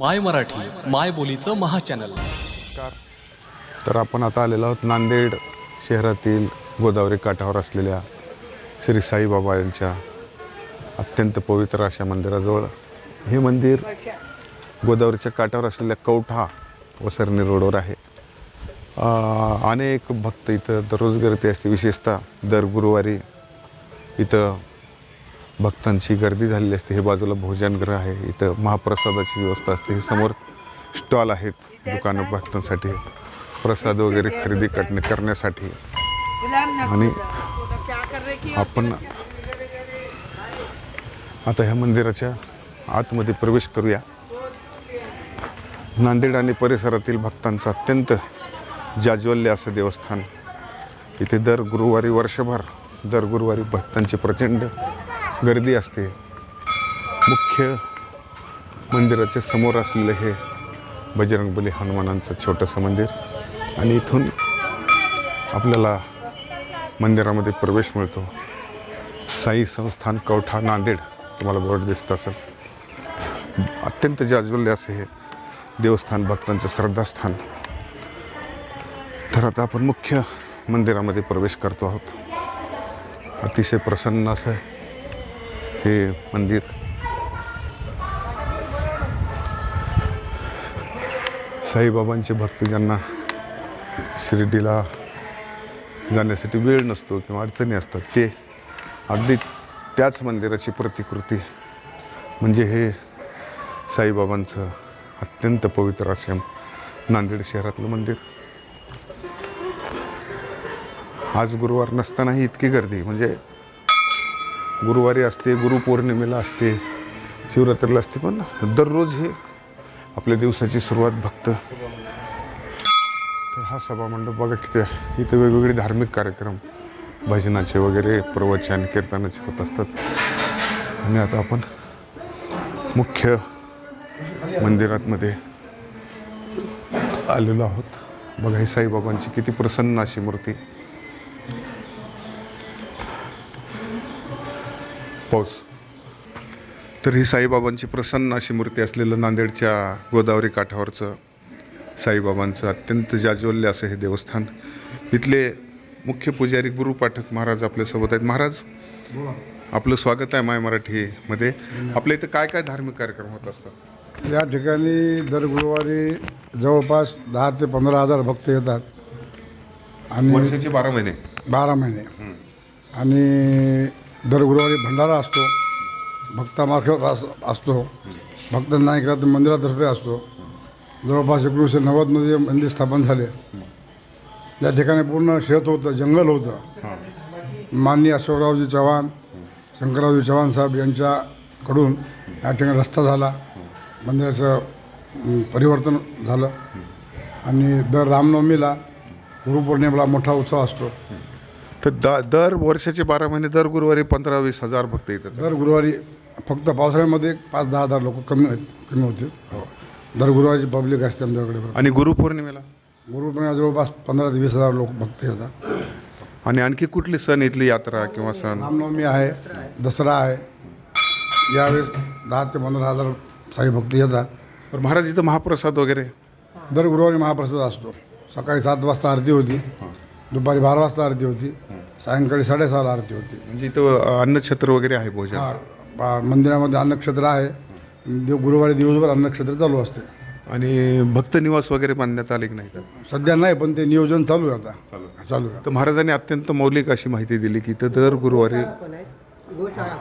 माय मराठी माय बोलीचं महाचॅनल तर आपण आता आलेलो आहोत नांदेड शहरातील गोदावरी काठावर असलेल्या श्री साईबाबा यांच्या अत्यंत पवित्र अशा मंदिराजवळ. हे मंदिर गोदावरीच्या काठावर असलेल्या कवठा वसरणी रोडवर आहे. अनेक भक्त इथं दररोज गर्दी असते. विशेषतः दर गुरुवारी इथं भक्तांची गर्दी झालेली असते. हे बाजूला भोजनगृह आहे. इथं महाप्रसादाची व्यवस्था असते. हे समोर स्टॉल आहेत दुकानं भक्तांसाठी. प्रसाद वगैरे खरेदी करणे करण्यासाठी. आणि आपण आता ह्या मंदिराच्या आतमध्ये प्रवेश करूया. नांदेड आणि परिसरातील भक्तांचं अत्यंत जाज्वल्य असं देवस्थान. इथे दर गुरुवारी वर्षभर दर गुरुवारी भक्तांची प्रचंड गर्दी असते. मुख्य मंदिराच्या समोर असलेलं हे बजरंगबली हनुमानांचं छोटंसं मंदिर. आणि इथून आपल्याला मंदिरामध्ये प्रवेश मिळतो. साई संस्थान कवठा नांदेड. तुम्हाला बोर्ड दिसत असेल. अत्यंत जाज्वल्य असे हे देवस्थान भक्तांचं श्रद्धास्थान. तर आता आपण मुख्य मंदिरामध्ये प्रवेश करतो आहोत. अतिशय प्रसन्न असं हे मंदिर. साईबाबांचे भक्त ज्यांना शिर्डीला जाण्यासाठी वेळ नसतो किंवा अडचणी असतात ते अगदी त्याच मंदिराची प्रतिकृती म्हणजे हे साईबाबांचं अत्यंत पवित्र असे नांदेड शहरातलं मंदिर. आज गुरुवार नसतानाही इतकी गर्दी म्हणजे गुरुवारी असते गुरुपौर्णिमेला असते शिवरात्रीला असते पण दररोज हे आपल्या दिवसाची सुरुवात भक्त. तर हा सभामंडप बघा किती इथं इथे वेगवेगळे धार्मिक कार्यक्रम भजनाचे वगैरे प्रवचन कीर्तनाचे होत असतात. आणि आता आपण मुख्य मंदिरातमध्ये आलेलो आहोत. बघा ही साईबाबांची किती प्रसन्न अशी मूर्ती. पाऊस. तर ही साईबाबांची प्रसन्न अशी मूर्ती असलेलं नांदेडच्या गोदावरी काठावरचं साईबाबांचं अत्यंत जाज्वल्य असं हे देवस्थान. इथले मुख्य पुजारी गुरु पाठक महाराज आपल्यासोबत आहेत. महाराज आपलं स्वागत आहे माय मराठीमध्ये. आपल्या इथं काय काय धार्मिक कार्यक्रम होत असतात? या ठिकाणी दर गुरुवारी जवळपास दहा ते पंधरा हजार भक्त येतात. आणि वर्षाचे बारा महिने. बारा महिने. आणि दर गुरुवारी भंडारा असतो भक्तामार्फत अस असतो भक्त नाही केला तर मंदिरातर्फे असतो. जवळपास एकोणीसशे नव्वदमध्ये मंदिर स्थापन झाले. त्या ठिकाणी पूर्ण शेत होतं जंगल होतं. माननीय अशोकरावजी चव्हाण शंकररावजी चव्हाण साहेब यांच्याकडून या ठिकाणी रस्ता झाला. मंदिराचं परिवर्तन झालं. आणि दर रामनवमीला गुरुपौर्णिमेला मोठा उत्सव असतो. तर द दर वर्षाचे बारा महिने दर गुरुवारी पंधरा वीस हजार भक्त येतात. दर गुरुवारी फक्त पावसाळ्यामध्ये पाच दहा हजार लोक कमी कमी होतील हो. दर गुरुवारची पब्लिक असते आमच्याकडे. आणि गुरुपौर्णिमेला? गुरुपौर्णिमा जवळपास पंधरा ते वीस हजार लोक भक्त येतात. आणि आणखी कुठली सण इथली यात्रा किंवा सण? रामनवमी आहे दसरा आहे. यावेळेस दहा ते पंधरा हजार साई भक्त येतात. तर महाराज इथं महाप्रसाद वगैरे? दर गुरुवारी महाप्रसाद असतो. सकाळी सात वाजता आरती होती. दुपारी बारा वाजता आरती होती. सायंकाळी साडेसहाला आरती होती. म्हणजे इथं अ, अन्नछत्र वगैरे आहे भोजन. हा, मंदिरामध्ये अन्नक्षेत्र आहे. देव गुरुवारी दिवसभर अन्नक्षेत्र चालू असते. आणि भक्त निवास वगैरे बांधण्यात आले की नाही तर सध्या नाही पण ते नियोजन चालू आहे आता. चालू आहे. तर महाराजांनी अत्यंत मौलिक अशी माहिती दिली की इथं दर गुरुवारी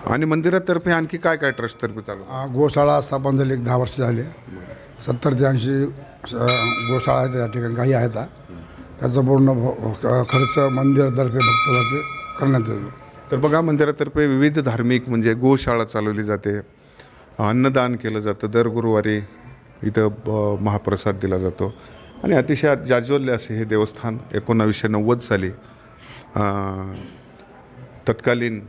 आणि मंदिरातर्फे आणखी काय काय ट्रस्टतर्फे चालू? आ, गोशाळा स्थापन झाली एक दहा वर्ष झाले. सत्तर ते ऐंशी स- गोशाळा आहेत या ठिकाणी काही आहेत हा. त्याचा पूर्ण खर्च मंदिरातर्फे भक्तातर्फे करण्यात येतो. तर बघा मंदिरातर्फे विविध धार्मिक म्हणजे गोशाळा चालवली जाते. अन्नदान केलं जातं. दर गुरुवारी इथं महाप्रसाद दिला जातो. आणि अतिशय जाज्वल्य असे हे देवस्थान एकोणावीसशे नव्वद साली तत्कालीन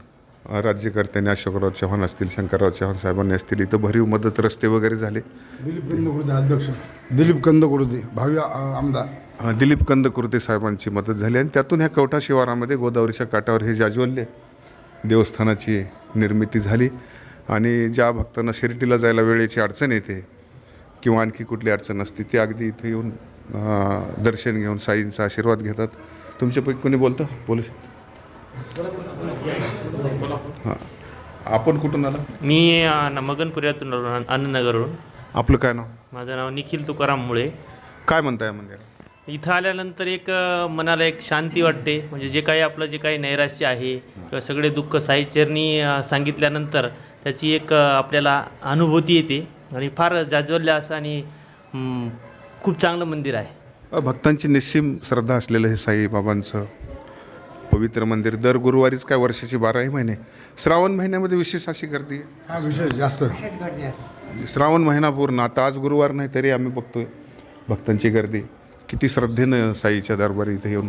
राज्यकर्त्यांनी अशोकराव चव्हाण असतील शंकरराव चव्हाण साहेबांनी असतील इथं भरीव मदत रस्ते वगैरे झाले. दिलीप कंदकुर्ते अध्यक्ष. दिलीप कंदकुर्ते भावी आमदार. दिलीप कंदकुर्ते साहेबांची मदत झाली आणि त्यातून ह्या कवठा शिवारामध्ये गोदावरीच्या काठावर हे जाज्वल्य देवस्थानाची निर्मिती झाली. आणि ज्या भक्तांना शिर्डीला जायला वेळेची अडचण येते किंवा आणखी कुठली अडचण असते ती अगदी इथे येऊन दर्शन घेऊन साईंचा आशीर्वाद घेतात. तुमच्यापैकी कोणी बोलतं? बोलू शकतो? हां. आपण कुठून आला? मी मगनपुऱ्यातून अण्णानगरवरून आपलं काय नाव? माझं नाव निखिल तुकाराम मुळे. काय म्हणताय या मंदिरात इथं आल्यानंतर एक मनाला एक शांती वाटते. म्हणजे जे काही आपलं जे काही नैराश्य आहे किंवा सगळे दुःख साईचरणी अ, सांगितल्यानंतर त्याची एक आपल्याला अनुभूती येते. आणि फार जाज्वल्य असं आणि खूप चांगलं मंदिर आहे. भक्तांची निस्सीम श्रद्धा असलेलं हे साईबाबांचं पवित्र मंदिर दर गुरुवारीच काय वर्षाची बाराही महिने? श्रावण महिन्यामध्ये विशेष अशी गर्दी हा विशेष जास्त. श्रावण महिना पूर्ण. आता आज गुरुवार नाही तरी आम्ही बघतोय भक्तांची गर्दी. किती श्रद्धेनं साईच्या दरबारी इथे येऊन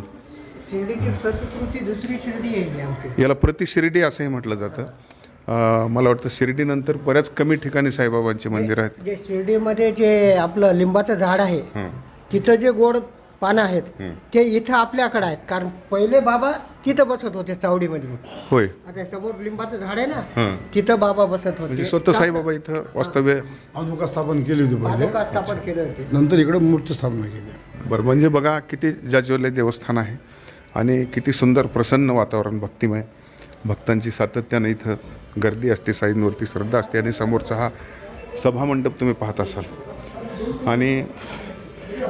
याला प्रति शिर्डी असंही म्हटलं जातं. मला वाटतं शिर्डीनंतर बऱ्याच कमी ठिकाणी साईबाबांची मंदिरं आहेत. जे शिर्डीमध्ये जे आपलं लिंबाचं झाड आहे. तिथं जे गोड पानं आहेत ते इथं आपल्याकडे आहेत. कारण पहिले बाबा तिथं बसत होते चावडीमध्ये. होय. आता समोर लिंबाचं झाड आहे ना हं. तिथं बाबा बसत म्हणजे होते स्वतः साईबाबा इथं वास्तव्य पादुका स्थापन केली होती पहिले. पादुका स्थापन केले होते. नंतर इकडे मूर्ती स्थापना केली. बरं म्हणजे बघा किती जाज्वल्य देवस्थान आहे आणि किती सुंदर प्रसन्न वातावरण भक्तिमय. भक्तांची सातत्यानं इथं गर्दी असते साईंवरती श्रद्धा असते आणि समोरचा हा सभामंडप तुम्ही पाहत असाल. आणि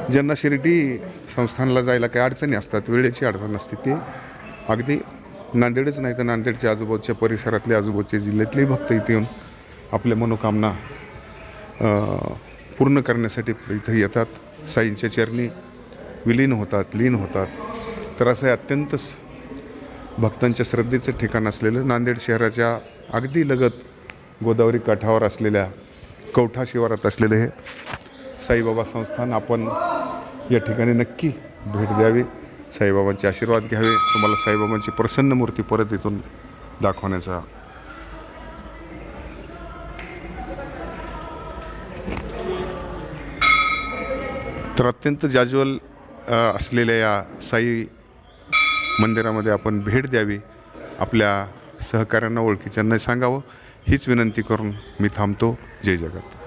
ज्यांना शिर्डी संस्थानला जायला काही अडचणी असतात? वेळेची अडचण असते ते. अगदी नांदेडच नाही तर नांदेडच्या आजूबाजूच्या परिसरातले आजूबाजूच्या जिल्ह्यातलेही भक्त इथे येऊन आपल्या मनोकामना पूर्ण करण्यासाठी इथं येतात. साईंच्या चरणी विलीन होतात लीन होतात. तर असं हे अत्यंत भक्तांच्या श्रद्धेचं ठिकाण असलेलं नांदेड शहराच्या अगदी लगत गोदावरी काठावर असलेल्या कवठा शिवारात असलेलं हे साईबाबा संस्थान आपण या ठिकाणी नक्की भेट द्यावी. साईबाबांचे आशीर्वाद घ्यावे. तुम्हाला साईबाबांची प्रसन्न मूर्ती परत इथून दाखवण्याचा. तर अत्यंत जाज्वल असलेल्या या साई मंदिरामध्ये आपण भेट द्यावी. आपल्या सहकाऱ्यांना ओळखीच्यांना सांगावं. हीच विनंती करून मी थांबतो. जय जगत.